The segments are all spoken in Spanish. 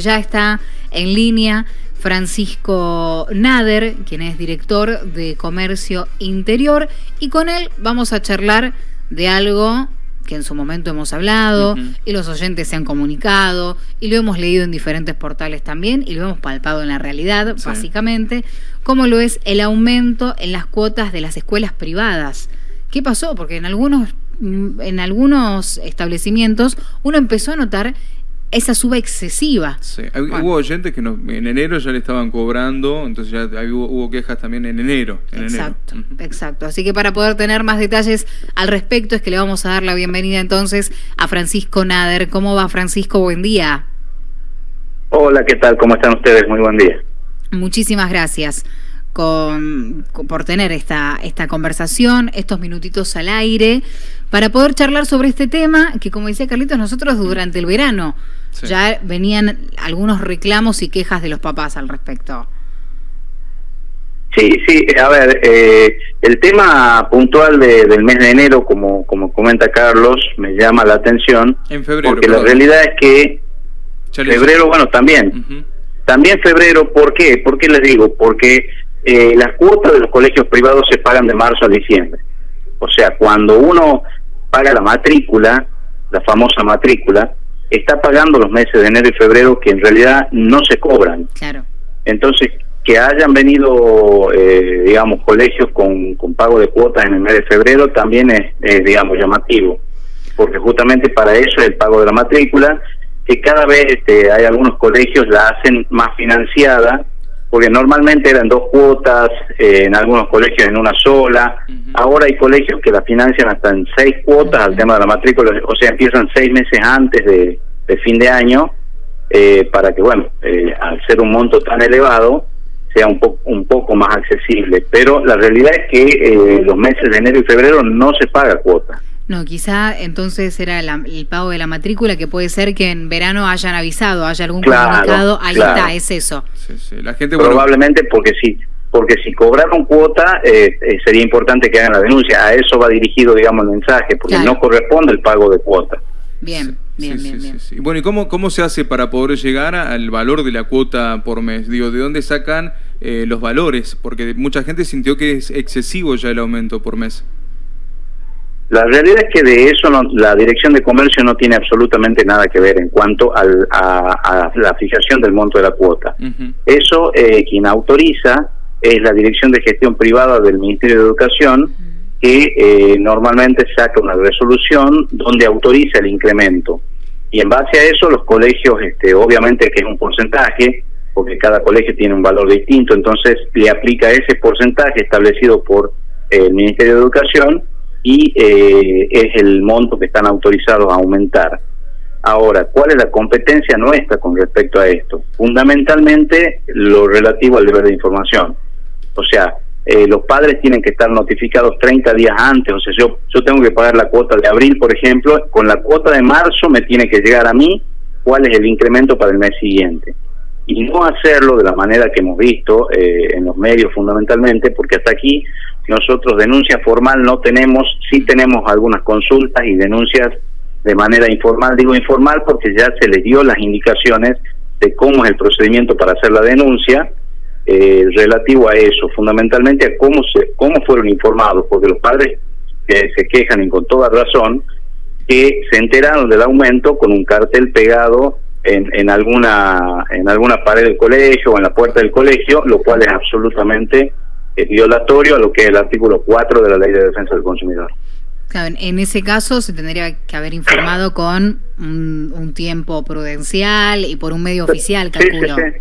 Ya está en línea Francisco Nader, quien es director de Comercio Interior, y con él vamos a charlar de algo que en su momento hemos hablado y los oyentes se han comunicado y lo hemos leído en diferentes portales también y lo hemos palpado en la realidad, básicamente, como lo es el aumento en las cuotas de las escuelas privadas. ¿Qué pasó? Porque en algunos, mm, en algunos establecimientos uno empezó a notar esa suba excesiva. Sí. Hubo oyentes que en enero ya le estaban cobrando, entonces ya hubo, quejas también en enero. exacto, exacto. Así que para poder tener más detalles al respecto es que le vamos a dar la bienvenida entonces a Francisco Nader. ¿Cómo va Francisco? Buen día. Hola, ¿qué tal? ¿Cómo están ustedes? Muy buen día. Muchísimas gracias con, por tener esta, esta conversación, estos minutitos al aire, para poder charlar sobre este tema que, como decía Carlitos, nosotros durante el verano ya venían algunos reclamos y quejas de los papás al respecto. Sí, sí, a ver, eh, el tema puntual del mes de enero, como, como comenta Carlos, me llama la atención. En febrero. Porque la realidad es que febrero, bueno, también. También febrero, ¿por qué? ¿Por qué les digo? Porque eh, las cuotas de los colegios privados se pagan de marzo a diciembre. O sea, cuando uno paga la matrícula, la famosa matrícula, está pagando los meses de enero y febrero que en realidad no se cobran. Claro. Entonces, que hayan venido, eh, digamos, colegios con, con pago de cuotas en el mes de febrero también es, digamos, llamativo, porque justamente para eso es el pago de la matrícula, que cada vez este, hay algunos colegios la hacen más financiada porque normalmente eran dos cuotas, eh, en algunos colegios en una sola, ahora hay colegios que la financian hasta en seis cuotas al tema de la matrícula, o sea, empiezan seis meses antes de, fin de año, eh, para que, bueno, eh, al ser un monto tan elevado, sea un, poco un poco más accesible. Pero la realidad es que los meses de enero y febrero no se paga cuota. No, quizá entonces era el pago de la matrícula, que puede ser que en verano hayan avisado, haya algún comunicado, ahí está, es eso. La gente, Probablemente porque sí, porque si cobraron cuota eh, eh, sería importante que hagan la denuncia, a eso va dirigido, digamos, el mensaje, porque no corresponde el pago de cuota. Bien, bien, bien, bien. Bueno, ¿y cómo, cómo se hace para poder llegar al valor de la cuota por mes? Digo, ¿de dónde sacan eh, los valores? Porque mucha gente sintió que es excesivo ya el aumento por mes. La realidad es que de eso la Dirección de Comercio no tiene absolutamente nada que ver en cuanto al, a, la fijación del monto de la cuota. Eso eh, quien autoriza es la Dirección de Gestión Privada del Ministerio de Educación, que eh, normalmente saca una resolución donde autoriza el incremento. Y en base a eso los colegios, este, obviamente que es un porcentaje, porque cada colegio tiene un valor distinto, entonces le aplica ese porcentaje establecido por el Ministerio de Educación y eh, es el monto que están autorizados a aumentar. Ahora, ¿cuál es la competencia nuestra con respecto a esto? Fundamentalmente lo relativo al deber de información. O sea, eh, los padres tienen que estar notificados 30 días antes. O sea, yo, yo tengo que pagar la cuota de abril, por ejemplo, con la cuota de marzo me tiene que llegar a mí cuál es el incremento para el mes siguiente. Y no hacerlo de la manera que hemos visto eh, en los medios fundamentalmente, porque hasta aquí nosotros denuncia formal no tenemos, sí tenemos algunas consultas y denuncias de manera informal. Digo informal porque ya se les dio las indicaciones de cómo es el procedimiento para hacer la denuncia eh, relativo a eso, fundamentalmente a cómo se cómo fueron informados, porque los padres que se quejan y con toda razón que se enteraron del aumento con un cartel pegado en, en alguna en alguna pared del colegio o en la puerta del colegio, lo cual es absolutamente es violatorio a lo que es el artículo 4 de la Ley de Defensa del Consumidor. Claro, en ese caso se tendría que haber informado con un, tiempo prudencial y por un medio oficial, calculo. Sí, sí,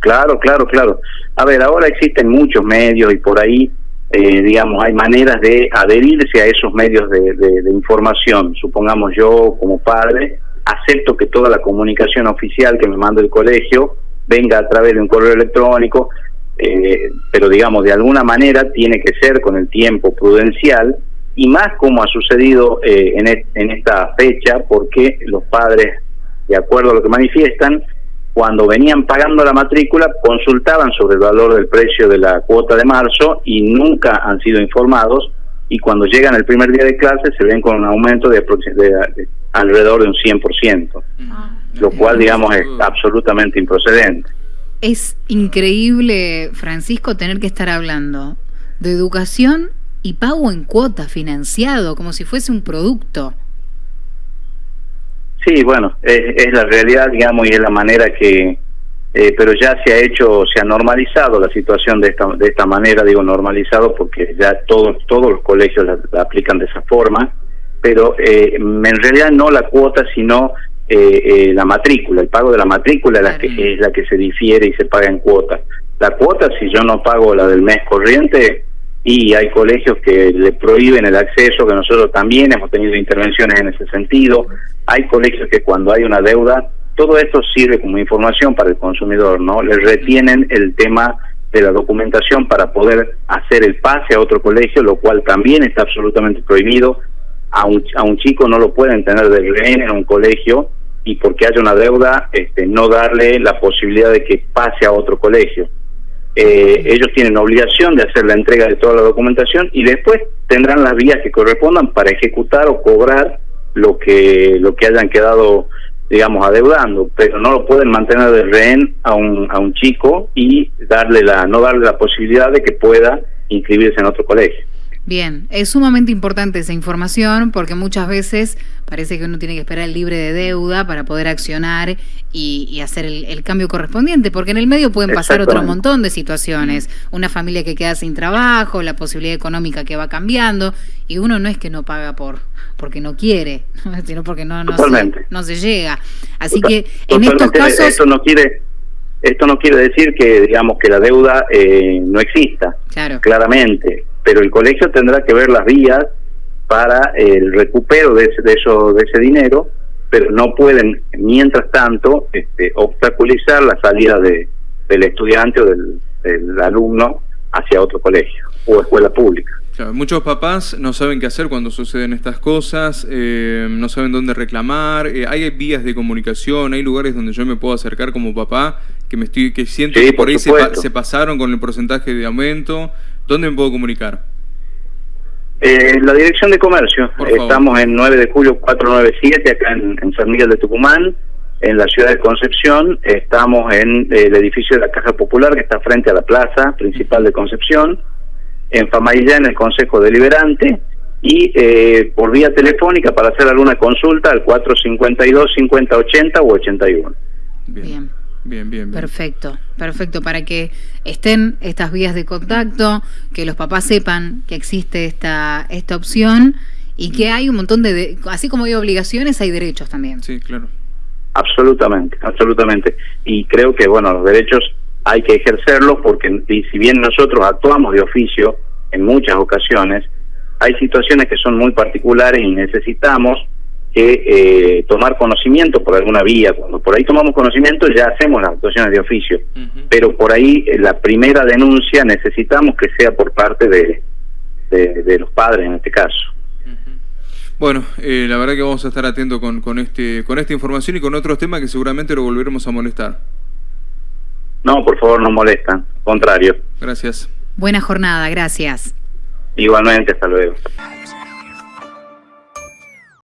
claro, claro, claro. A ver, ahora existen muchos medios y por ahí, eh, digamos, hay maneras de adherirse a esos medios de, de información. Supongamos yo, como padre, acepto que toda la comunicación oficial que me manda el colegio venga a través de un correo electrónico, eh, pero digamos, de alguna manera tiene que ser con el tiempo prudencial y más como ha sucedido eh, en, en esta fecha, porque los padres, de acuerdo a lo que manifiestan, cuando venían pagando la matrícula, consultaban sobre el valor del precio de la cuota de marzo y nunca han sido informados y cuando llegan el primer día de clase se ven con un aumento de, alrededor de un 100%. Ah. lo cual, digamos, es absolutamente improcedente. Es increíble, Francisco, tener que estar hablando de educación y pago en cuota financiado, como si fuese un producto. Sí, bueno, es, la realidad, digamos, y es la manera que, eh, pero ya se ha hecho, se ha normalizado la situación de esta, de esta manera, digo normalizado porque ya todos todos los colegios la, aplican de esa forma, pero eh, en realidad no la cuota, sino eh, la matrícula, el pago de la matrícula es la, que, es la que se difiere y se paga en cuota. La cuota, si yo no pago la del mes corriente, y hay colegios que le prohíben el acceso, que nosotros también hemos tenido intervenciones en ese sentido. Hay colegios que cuando hay una deuda, todo esto sirve como información para el consumidor, ¿no? Le retienen el tema de la documentación para poder hacer el pase a otro colegio, lo cual también está absolutamente prohibido. A un, a un chico no lo pueden tener de rehén en un colegio y porque haya una deuda, este, no darle la posibilidad de que pase a otro colegio. Eh, ellos tienen obligación de hacer la entrega de toda la documentación y después tendrán las vías que correspondan para ejecutar o cobrar lo que lo que hayan quedado digamos adeudando pero no lo pueden mantener de rehén a un a un chico y darle la no darle la posibilidad de que pueda inscribirse en otro colegio Bien, es sumamente importante esa información porque muchas veces parece que uno tiene que esperar el libre de deuda para poder accionar y, hacer el, cambio correspondiente, porque en el medio pueden pasar otro montón de situaciones, una familia que queda sin trabajo, la posibilidad económica que va cambiando, y uno no es que no paga por porque no quiere, sino porque no, no, se, no se llega. Así que en estos casos... Esto no quiere esto no quiere decir que digamos que la deuda eh, no exista, claro. claramente pero el colegio tendrá que ver las vías para el recupero de ese, de eso, de ese dinero, pero no pueden, mientras tanto, este, obstaculizar la salida de, del estudiante o del, alumno hacia otro colegio o escuela pública. muchos papás no saben qué hacer cuando suceden estas cosas, eh, no saben dónde reclamar, eh, hay vías de comunicación, hay lugares donde yo me puedo acercar como papá, que me estoy que siento que por, ahí se, se, pasaron con el porcentaje de aumento, ¿Dónde me puedo comunicar? Eh, la Dirección de Comercio. Estamos en 9 de julio 497, acá en, San Miguel de Tucumán, en la ciudad de Concepción. Estamos en el edificio de la Caja Popular, que está frente a la plaza principal de Concepción. En Famayllá, en el Consejo Deliberante. Y eh, por vía telefónica para hacer alguna consulta al 452-5080 o 81. Bien. Bien, bien, Perfecto, perfecto, para que estén estas vías de contacto, que los papás sepan que existe esta, esta opción y que hay un montón de, así como hay obligaciones, hay derechos también. Sí, claro. Absolutamente, absolutamente. Y creo que, bueno, los derechos hay que ejercerlos porque si bien nosotros actuamos de oficio en muchas ocasiones, hay situaciones que son muy particulares y necesitamos que eh, tomar conocimiento por alguna vía. Cuando por ahí tomamos conocimiento ya hacemos las actuaciones de oficio, pero por ahí eh, la primera denuncia necesitamos que sea por parte de, de, los padres en este caso. Bueno, eh, la verdad que vamos a estar atentos con, con, este, con esta información y con otros temas que seguramente lo volveremos a molestar. No, por favor, no molestan, contrario. Gracias. Buena jornada, gracias. Igualmente, hasta luego.